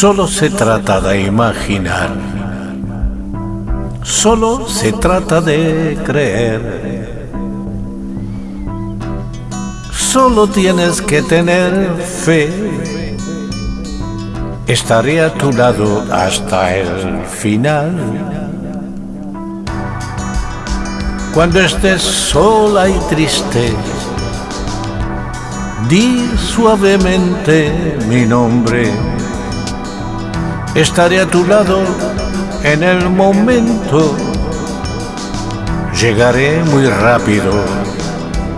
Solo se trata de imaginar. Solo se trata de creer. Solo tienes que tener fe. Estaré a tu lado hasta el final. Cuando estés sola y triste, di suavemente mi nombre estaré a tu lado en el momento. Llegaré muy rápido,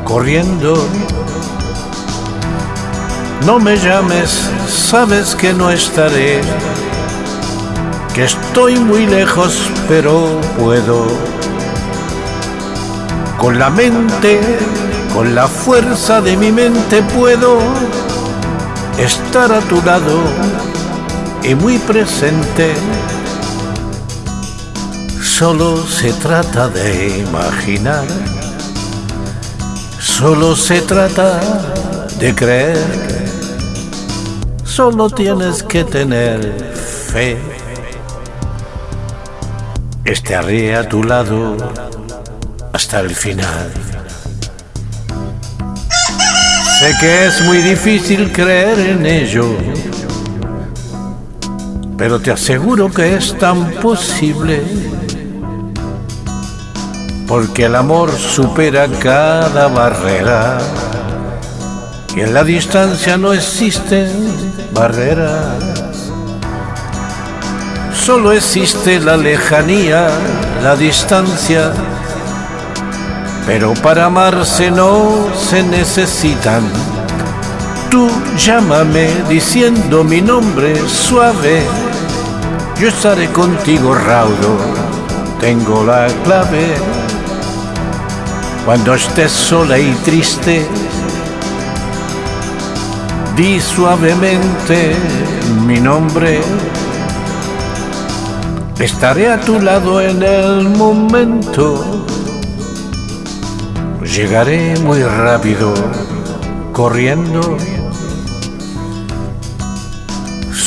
corriendo. No me llames, sabes que no estaré, que estoy muy lejos, pero puedo. Con la mente, con la fuerza de mi mente puedo estar a tu lado y muy presente. Solo se trata de imaginar, solo se trata de creer, solo tienes que tener fe. Estaré a tu lado hasta el final. Sé que es muy difícil creer en ello pero te aseguro que es tan posible porque el amor supera cada barrera y en la distancia no existen barreras. Solo existe la lejanía, la distancia, pero para amarse no se necesitan. Tú llámame diciendo mi nombre suave yo estaré contigo raudo, tengo la clave. Cuando estés sola y triste, di suavemente mi nombre. Estaré a tu lado en el momento. Llegaré muy rápido, corriendo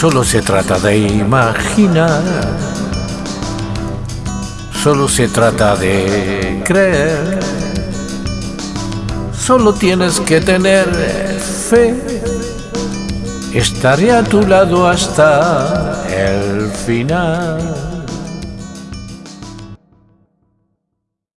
Solo se trata de imaginar, solo se trata de creer, solo tienes que tener fe. Estaré a tu lado hasta el final.